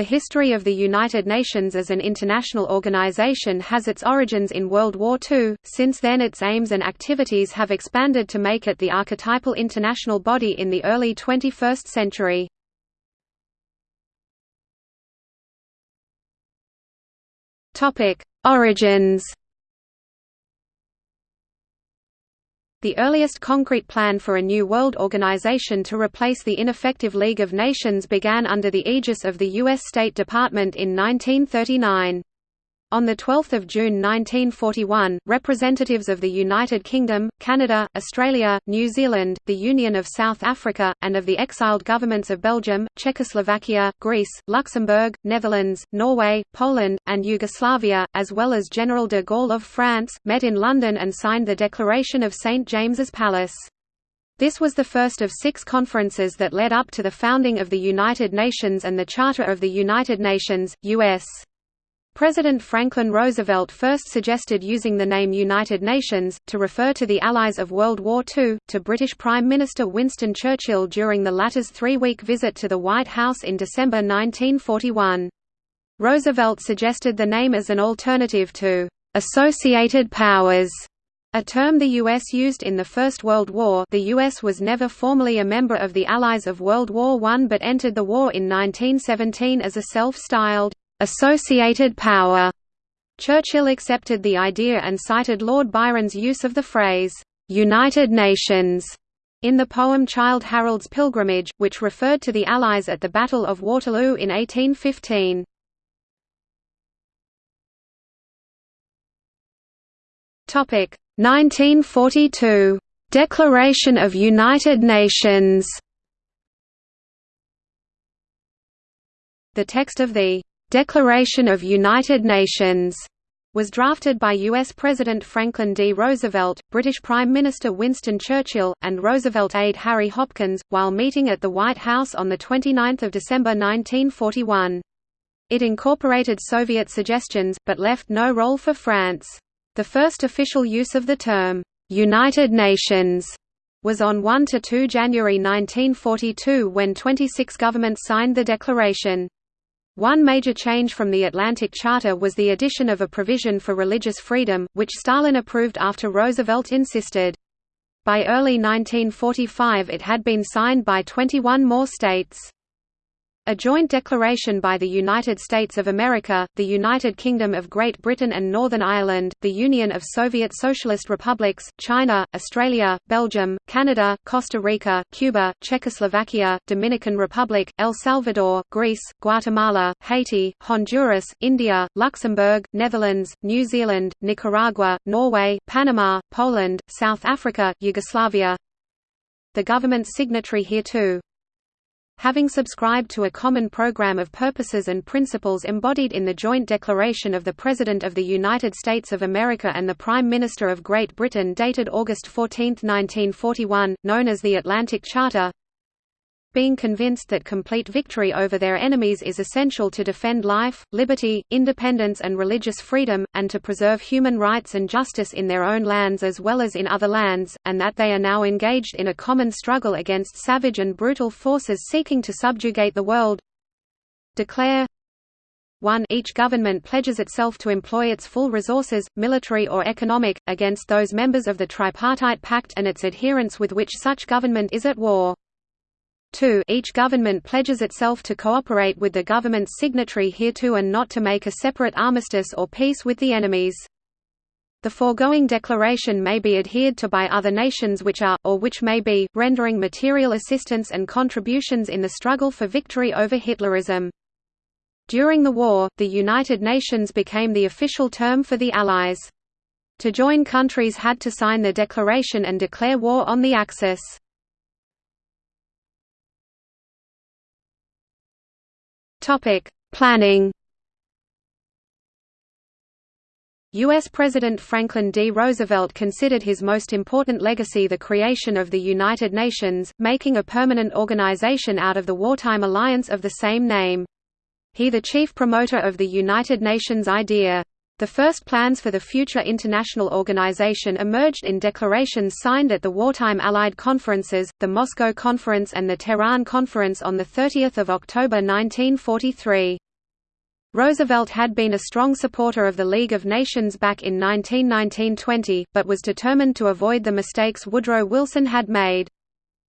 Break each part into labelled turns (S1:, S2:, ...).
S1: The history of the United Nations as an international organization has its origins in World War II, since then its aims and activities have expanded to make it the archetypal international body in the early 21st century. Origins The earliest concrete plan for a new world organization to replace the ineffective League of Nations began under the aegis of the U.S. State Department in 1939. On 12 June 1941, representatives of the United Kingdom, Canada, Australia, New Zealand, the Union of South Africa, and of the exiled governments of Belgium, Czechoslovakia, Greece, Luxembourg, Netherlands, Norway, Poland, and Yugoslavia, as well as General de Gaulle of France, met in London and signed the Declaration of St James's Palace. This was the first of six conferences that led up to the founding of the United Nations and the Charter of the United Nations, U.S. President Franklin Roosevelt first suggested using the name United Nations, to refer to the Allies of World War II, to British Prime Minister Winston Churchill during the latter's three-week visit to the White House in December 1941. Roosevelt suggested the name as an alternative to «associated powers», a term the U.S. used in the First World War the U.S. was never formally a member of the Allies of World War I but entered the war in 1917 as a self-styled associated power. Churchill accepted the idea and cited Lord Byron's use of the phrase, "'United Nations' in the poem Childe Harold's Pilgrimage, which referred to the Allies at the Battle of Waterloo in 1815. Topic 1942 Declaration of United Nations The text of the Declaration of United Nations was drafted by U.S. President Franklin D. Roosevelt, British Prime Minister Winston Churchill, and Roosevelt aide Harry Hopkins, while meeting at the White House on 29 December 1941. It incorporated Soviet suggestions, but left no role for France. The first official use of the term, "'United Nations' was on 1–2 January 1942 when 26 governments signed the declaration. One major change from the Atlantic Charter was the addition of a provision for religious freedom, which Stalin approved after Roosevelt insisted. By early 1945 it had been signed by 21 more states. A joint declaration by the United States of America, the United Kingdom of Great Britain and Northern Ireland, the Union of Soviet Socialist Republics, China, Australia, Belgium, Canada, Costa Rica, Cuba, Czechoslovakia, Dominican Republic, El Salvador, Greece, Guatemala, Haiti, Honduras, India, Luxembourg, Netherlands, New Zealand, Nicaragua, Norway, Panama, Poland, South Africa, Yugoslavia. The government's signatory hereto having subscribed to a common program of purposes and principles embodied in the joint declaration of the President of the United States of America and the Prime Minister of Great Britain dated August 14, 1941, known as the Atlantic Charter, being convinced that complete victory over their enemies is essential to defend life, liberty, independence and religious freedom, and to preserve human rights and justice in their own lands as well as in other lands, and that they are now engaged in a common struggle against savage and brutal forces seeking to subjugate the world. Declare 1 Each government pledges itself to employ its full resources, military or economic, against those members of the Tripartite Pact and its adherents with which such government is at war. 2 Each government pledges itself to cooperate with the government's signatory hereto and not to make a separate armistice or peace with the enemies. The foregoing declaration may be adhered to by other nations which are, or which may be, rendering material assistance and contributions in the struggle for victory over Hitlerism. During the war, the United Nations became the official term for the Allies. To join countries had to sign the declaration and declare war on the Axis. Topic: Planning. U.S. President Franklin D. Roosevelt considered his most important legacy the creation of the United Nations, making a permanent organization out of the wartime alliance of the same name. He the chief promoter of the United Nations idea. The first plans for the future international organization emerged in declarations signed at the wartime Allied conferences, the Moscow Conference and the Tehran Conference on 30 October 1943. Roosevelt had been a strong supporter of the League of Nations back in 1919–20, but was determined to avoid the mistakes Woodrow Wilson had made.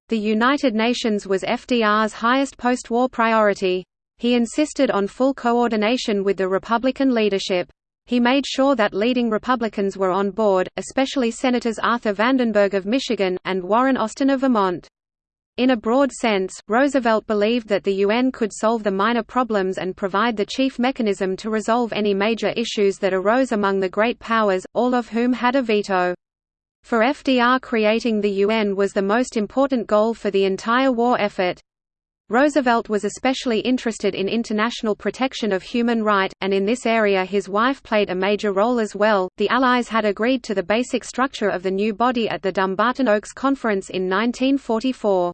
S1: The United Nations was FDR's highest post-war priority. He insisted on full coordination with the Republican leadership. He made sure that leading Republicans were on board, especially Senators Arthur Vandenberg of Michigan, and Warren Austin of Vermont. In a broad sense, Roosevelt believed that the UN could solve the minor problems and provide the chief mechanism to resolve any major issues that arose among the great powers, all of whom had a veto. For FDR creating the UN was the most important goal for the entire war effort. Roosevelt was especially interested in international protection of human right, and in this area his wife played a major role as well. The Allies had agreed to the basic structure of the new body at the Dumbarton Oaks Conference in 1944.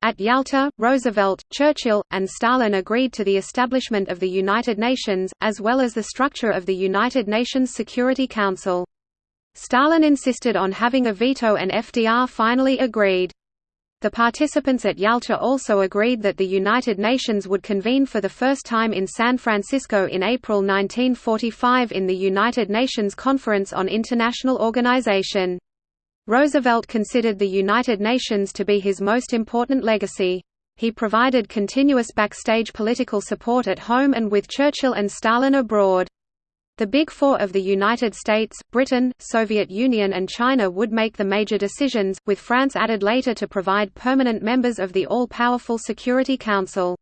S1: At Yalta, Roosevelt, Churchill, and Stalin agreed to the establishment of the United Nations, as well as the structure of the United Nations Security Council. Stalin insisted on having a veto and FDR finally agreed. The participants at Yalta also agreed that the United Nations would convene for the first time in San Francisco in April 1945 in the United Nations Conference on International Organization. Roosevelt considered the United Nations to be his most important legacy. He provided continuous backstage political support at home and with Churchill and Stalin abroad. The Big Four of the United States, Britain, Soviet Union and China would make the major decisions, with France added later to provide permanent members of the all-powerful Security Council.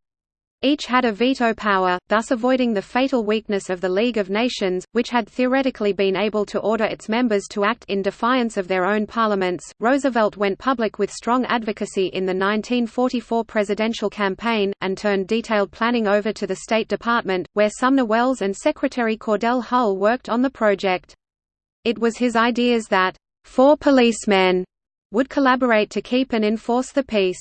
S1: Each had a veto power, thus avoiding the fatal weakness of the League of Nations, which had theoretically been able to order its members to act in defiance of their own parliaments. Roosevelt went public with strong advocacy in the 1944 presidential campaign, and turned detailed planning over to the State Department, where Sumner Welles and Secretary Cordell Hull worked on the project. It was his ideas that, four policemen would collaborate to keep and enforce the peace.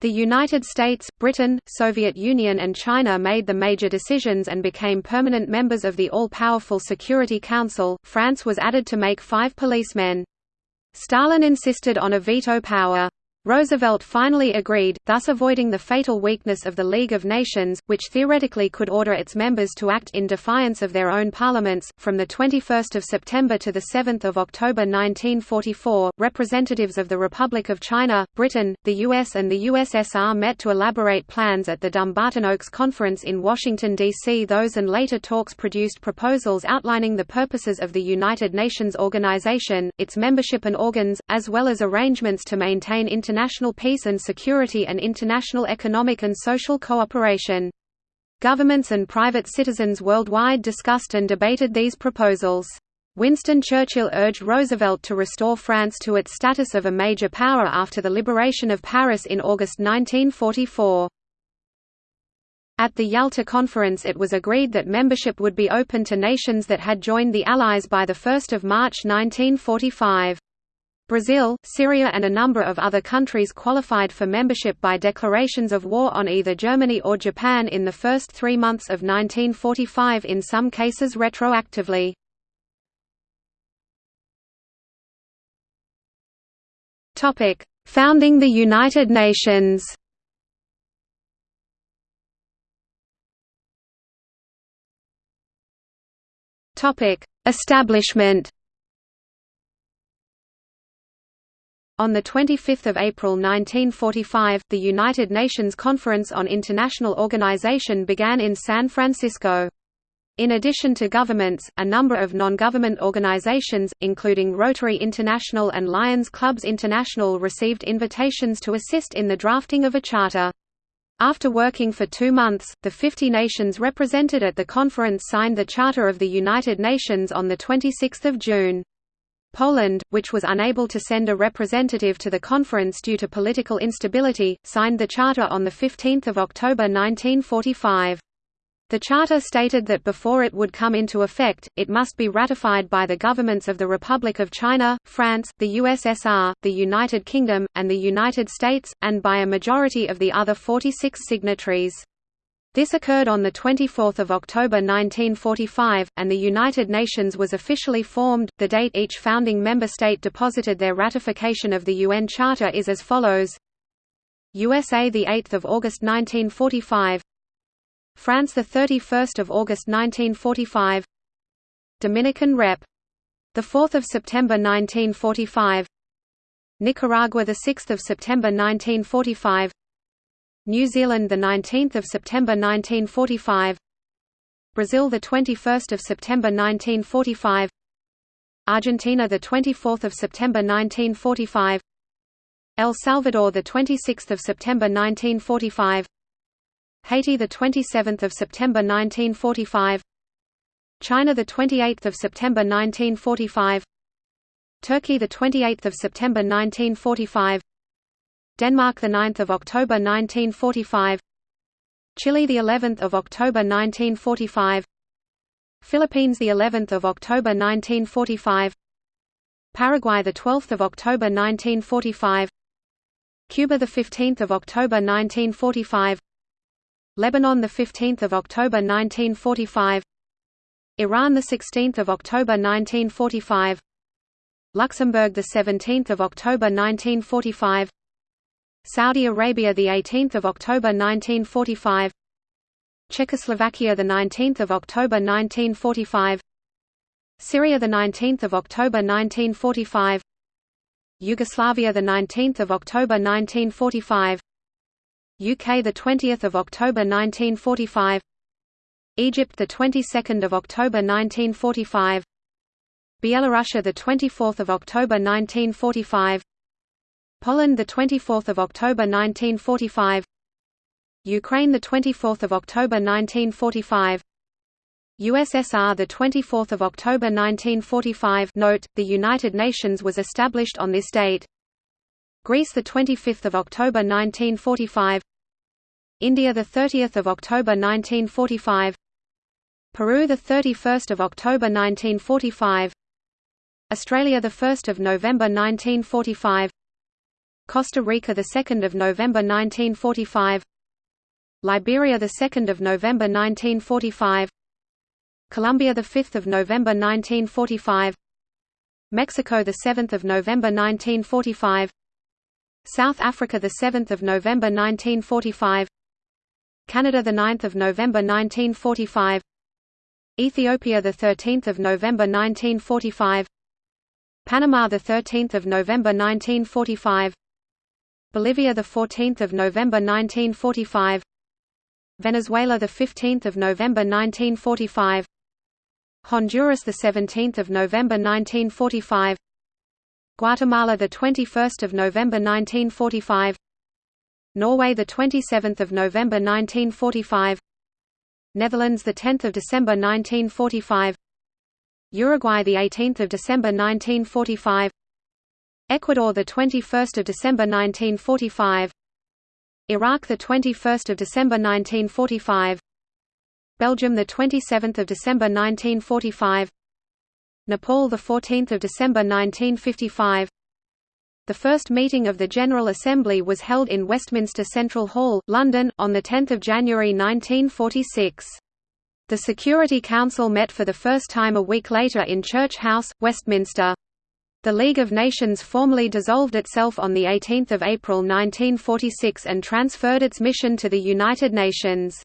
S1: The United States, Britain, Soviet Union and China made the major decisions and became permanent members of the all-powerful Security Council. France was added to make five policemen. Stalin insisted on a veto power. Roosevelt finally agreed, thus avoiding the fatal weakness of the League of Nations, which theoretically could order its members to act in defiance of their own parliaments. From the 21st of September to the 7th of October 1944, representatives of the Republic of China, Britain, the US and the USSR met to elaborate plans at the Dumbarton Oaks Conference in Washington D.C. Those and later talks produced proposals outlining the purposes of the United Nations organization, its membership and organs, as well as arrangements to maintain international international peace and security and international economic and social cooperation. Governments and private citizens worldwide discussed and debated these proposals. Winston Churchill urged Roosevelt to restore France to its status of a major power after the liberation of Paris in August 1944. At the Yalta Conference it was agreed that membership would be open to nations that had joined the Allies by 1 March 1945. Brazil, Syria and a number of other countries qualified for membership by declarations of war on either Germany or Japan in the first three months of 1945 in some cases retroactively. Founding the United Nations. Establishment On 25 April 1945, the United Nations Conference on International Organization began in San Francisco. In addition to governments, a number of non-government organizations, including Rotary International and Lions Clubs International received invitations to assist in the drafting of a charter. After working for two months, the 50 nations represented at the conference signed the Charter of the United Nations on 26 June. Poland, which was unable to send a representative to the conference due to political instability, signed the charter on 15 October 1945. The charter stated that before it would come into effect, it must be ratified by the governments of the Republic of China, France, the USSR, the United Kingdom, and the United States, and by a majority of the other 46 signatories. This occurred on 24 October 1945, and the United Nations was officially formed. The date each founding member state deposited their ratification of the UN Charter is as follows: USA, the 8th of August 1945. France the 31st of August 1945 Dominican Rep. the 4th of September 1945 Nicaragua the 6th of September 1945 New Zealand the 19th of September 1945 Brazil the 21st of September 1945 Argentina the 24th of September 1945 El Salvador the 26th of September 1945 Haiti the 27th of September 1945 China the 28th of September 1945 Turkey the 28th of September 1945 Denmark the 9th of October 1945 Chile the 11th of October 1945 Philippines the 11th of October 1945 Paraguay the 12th of October 1945 Cuba the 15th of October 1945 Lebanon the 15th of October 1945 Iran the 16th of October 1945 Luxembourg the 17th of October 1945 Saudi Arabia the 18th of October 1945 Czechoslovakia the 19th of October 1945 Syria the 19th of October 1945 Yugoslavia the 19th of October 1945 UK the 20th of October 1945 Egypt the 22nd of October 1945 Bielorussia the 24th of October 1945 Poland the 24th of October 1945 Ukraine the 24th of October 1945 USSR the 24th of October 1945 Note the United Nations was established on this date. Greece the 25th of October 1945 India the 30th of October 1945 Peru the 31st of October 1945 Australia the 1st of November 1945 Costa Rica the 2nd of November 1945 Liberia the 2nd of November 1945 Colombia the 5th of November 1945 Mexico the 7th of November 1945 South Africa the 7th of November 1945 Canada the 9th of November 1945 Ethiopia the 13th of November 1945 Panama the 13th of November 1945 Bolivia the 14th of November 1945 Venezuela the 15th of November 1945 Honduras the 17th of November 1945 Guatemala the 21st of November 1945 Norway the 27th of November 1945 Netherlands the 10th of December 1945 Uruguay the 18th of December 1945 Ecuador the 21st of December 1945 Iraq the 21st of December 1945 Belgium the 27th of December 1945 Nepal the 14th of December 1955 the first meeting of the General Assembly was held in Westminster Central Hall, London, on 10 January 1946. The Security Council met for the first time a week later in Church House, Westminster. The League of Nations formally dissolved itself on 18 April 1946 and transferred its mission to the United Nations.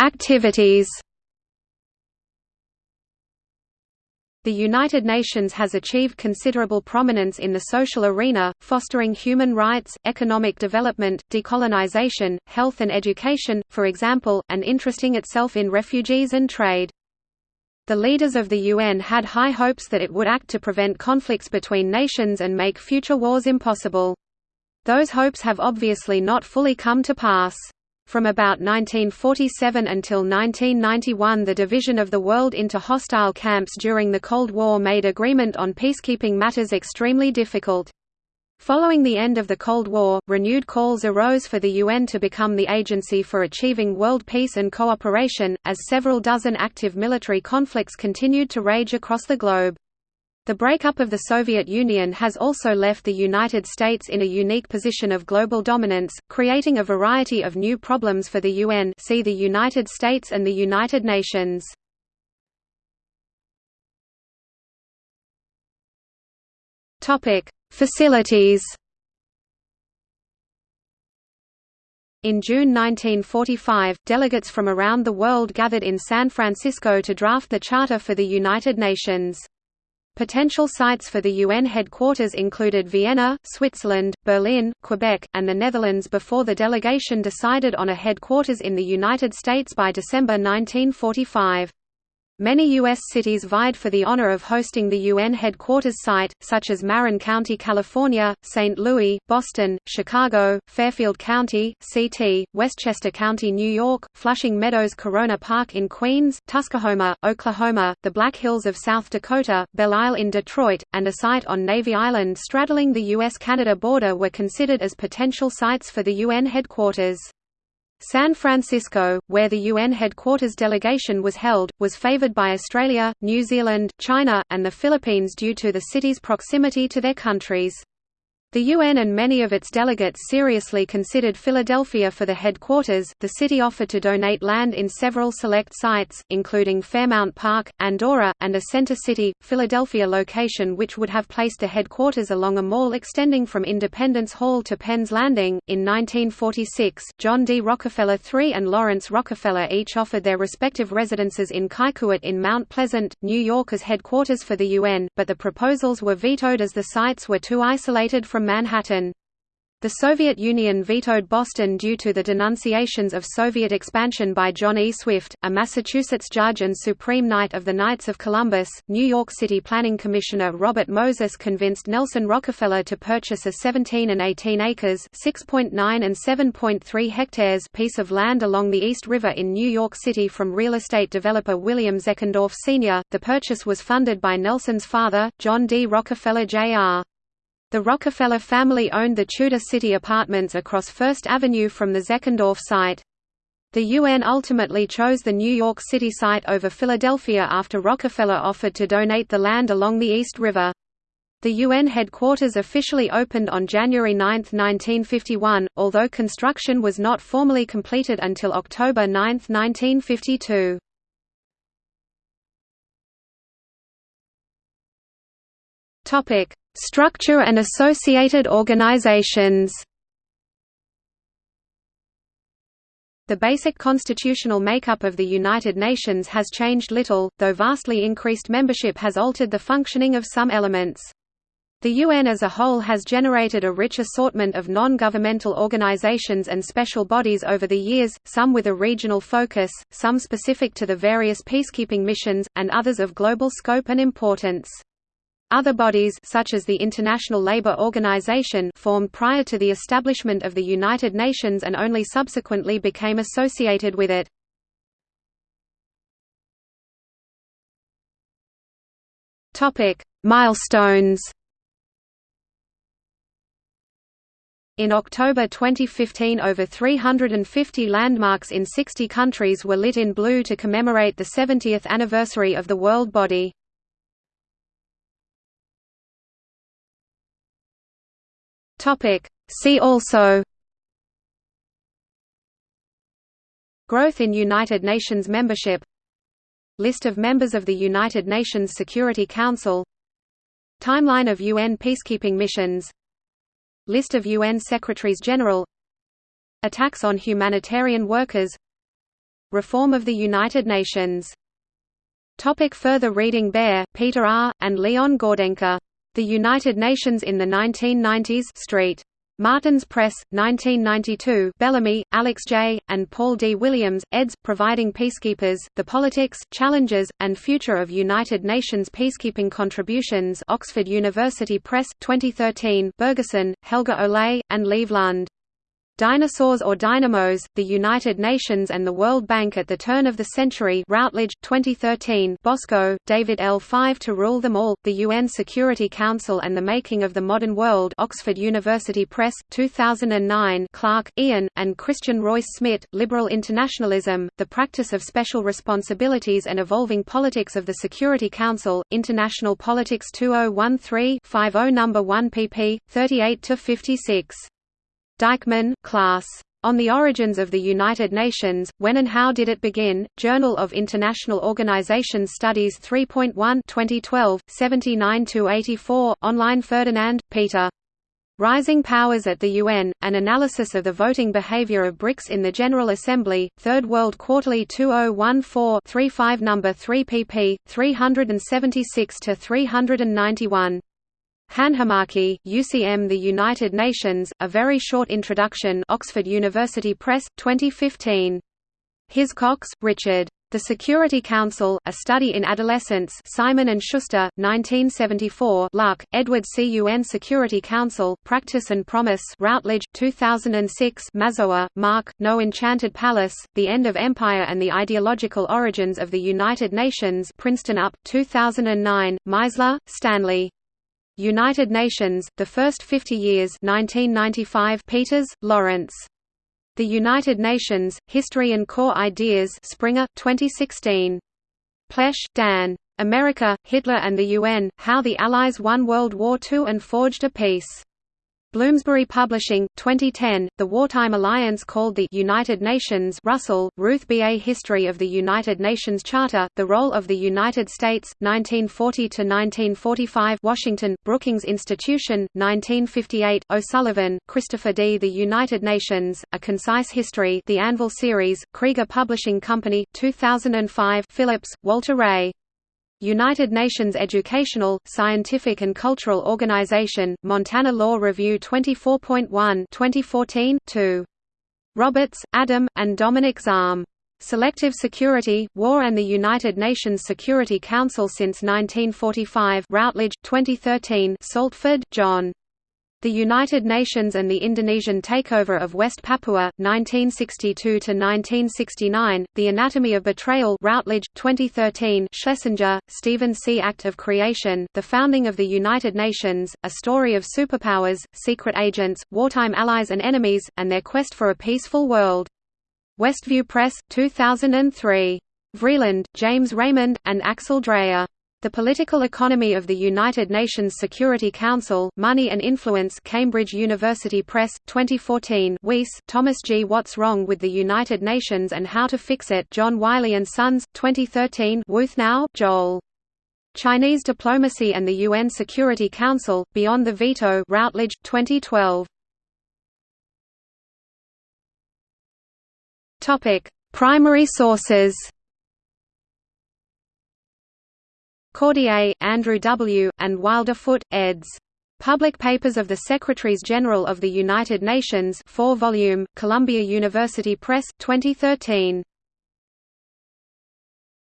S1: Activities The United Nations has achieved considerable prominence in the social arena, fostering human rights, economic development, decolonization, health and education, for example, and interesting itself in refugees and trade. The leaders of the UN had high hopes that it would act to prevent conflicts between nations and make future wars impossible. Those hopes have obviously not fully come to pass. From about 1947 until 1991 the division of the world into hostile camps during the Cold War made agreement on peacekeeping matters extremely difficult. Following the end of the Cold War, renewed calls arose for the UN to become the agency for achieving world peace and cooperation, as several dozen active military conflicts continued to rage across the globe. The breakup of the Soviet Union has also left the United States in a unique position of global dominance, creating a variety of new problems for the UN see the United States and the United Nations. Facilities In June 1945, delegates from around the world gathered in San Francisco to draft the Charter for the United Nations. Potential sites for the UN headquarters included Vienna, Switzerland, Berlin, Quebec, and the Netherlands before the delegation decided on a headquarters in the United States by December 1945. Many U.S. cities vied for the honor of hosting the UN headquarters site, such as Marin County, California, St. Louis, Boston, Chicago, Fairfield County, Ct., Westchester County, New York, Flushing Meadows Corona Park in Queens, Tuskahoma, Oklahoma, the Black Hills of South Dakota, Belle Isle in Detroit, and a site on Navy Island straddling the U.S.-Canada border were considered as potential sites for the UN headquarters. San Francisco, where the UN headquarters delegation was held, was favored by Australia, New Zealand, China, and the Philippines due to the city's proximity to their countries. The UN and many of its delegates seriously considered Philadelphia for the headquarters. The city offered to donate land in several select sites, including Fairmount Park, Andorra, and a Center City, Philadelphia location which would have placed the headquarters along a mall extending from Independence Hall to Penn's Landing. In 1946, John D. Rockefeller III and Laurance Rockefeller each offered their respective residences in Kykuit in Mount Pleasant, New York as headquarters for the UN, but the proposals were vetoed as the sites were too isolated from from Manhattan. The Soviet Union vetoed Boston due to the denunciations of Soviet expansion by John E. Swift, a Massachusetts judge and Supreme Knight of the Knights of Columbus. New York City Planning Commissioner Robert Moses convinced Nelson Rockefeller to purchase a 17 and 18 acres (6.9 and 7.3 hectares) piece of land along the East River in New York City from real estate developer William Zeckendorf Sr. The purchase was funded by Nelson's father, John D. Rockefeller Jr. The Rockefeller family owned the Tudor City apartments across First Avenue from the Zeckendorf site. The UN ultimately chose the New York City site over Philadelphia after Rockefeller offered to donate the land along the East River. The UN headquarters officially opened on January 9, 1951, although construction was not formally completed until October 9, 1952. Structure and associated organizations The basic constitutional makeup of the United Nations has changed little, though vastly increased membership has altered the functioning of some elements. The UN as a whole has generated a rich assortment of non-governmental organizations and special bodies over the years, some with a regional focus, some specific to the various peacekeeping missions, and others of global scope and importance. Other bodies such as the International Labour Organization formed prior to the establishment of the United Nations and only subsequently became associated with it. Topic: Milestones. In October 2015 over 350 landmarks in 60 countries were lit in blue to commemorate the 70th anniversary of the world body.
S2: Topic. See also
S1: Growth in United Nations membership List of members of the United Nations Security Council Timeline of UN peacekeeping missions List of UN Secretaries-General Attacks on humanitarian workers Reform of the United Nations Topic further reading Baehr, Peter R., and Leon Gordenker the United Nations in the 1990s Street. Martins Press, 1992 Bellamy, Alex J., and Paul D. Williams, eds. Providing Peacekeepers, The Politics, Challenges, and Future of United Nations Peacekeeping Contributions Oxford University Press, 2013 Bergesen, Helge Ole, and Leiv Lund. Dinosaurs or Dynamos, The United Nations and the World Bank at the Turn of the Century Routledge, 2013 Bosco, David L. Five to Rule Them All, The UN Security Council and the Making of the Modern World Oxford University Press, 2009 Clark, Ian, and Christian Reus-Smit, Liberal Internationalism, The Practice of Special Responsibilities and Evolving Politics of the Security Council, International Politics 2013-50 No. 1 pp. 38–56. Dykmann, Klaas. On the Origins of the United Nations, When and How Did It Begin? Journal of International Organization Studies 3.1 2012, 79–84, online Ferdinand, Peter. Rising Powers at the UN, An Analysis of the Voting Behavior of BRICS in the General Assembly, Third World Quarterly 2014-35 No. 3 pp. 376–391. Hanhimäki, UCM The United Nations, A Very Short Introduction Oxford University Press, 2015. Hiscocks, Richard. The Security Council, A Study in Adolescence Simon & Schuster, 1974 Luck, Edward C. UN Security Council, Practice and Promise Routledge, 2006 Mazower, Mark, No Enchanted Palace, The End of Empire and the Ideological Origins of the United Nations Princeton UP, 2009, Meisler, Stanley. United Nations, The First Fifty Years 1995 Peters, Lawrence. The United Nations, History and Core Ideas Springer, 2016. Plesch, Dan. America, Hitler and the UN, How the Allies Won World War II and Forged a Peace. Bloomsbury Publishing, 2010, The Wartime Alliance called the United Nations Russell, Ruth B. A History of the United Nations Charter, The Role of the United States, 1940–1945 Washington, Brookings Institution, 1958 O'Sullivan, Christopher D. The United Nations, A Concise History The Anvil Series, Krieger Publishing Company, 2005 Phillips, Walter Ray. United Nations Educational, Scientific and Cultural Organization, Montana Law Review 24.1 2014 2. Roberts, Adam, and Dominic Zaum. Selective Security, War and the United Nations Security Council since 1945 Routledge, 2013 Saltford, John. The United Nations and the Indonesian Takeover of West Papua, 1962–1969, The Anatomy of Betrayal Routledge, 2013 Schlesinger, Stephen C. Act of Creation, The Founding of the United Nations, A Story of Superpowers, Secret Agents, Wartime Allies and Enemies, and Their Quest for a Peaceful World. Westview Press, 2003. Vreeland, James Raymond, and Axel Dreher. The Political Economy of the United Nations Security Council, Money and Influence Cambridge University Press, 2014 Weiss, Thomas G. What's Wrong with the United Nations and How to Fix It John Wiley & Sons, 2013 Wuthnow, Joel. Chinese Diplomacy and the UN Security Council, Beyond the Veto Routledge, 2012. Primary sources
S2: Cordier, Andrew W., and Wilder Foote, eds. Public Papers of the Secretaries-General of the United Nations 4 volume, Columbia University Press, 2013.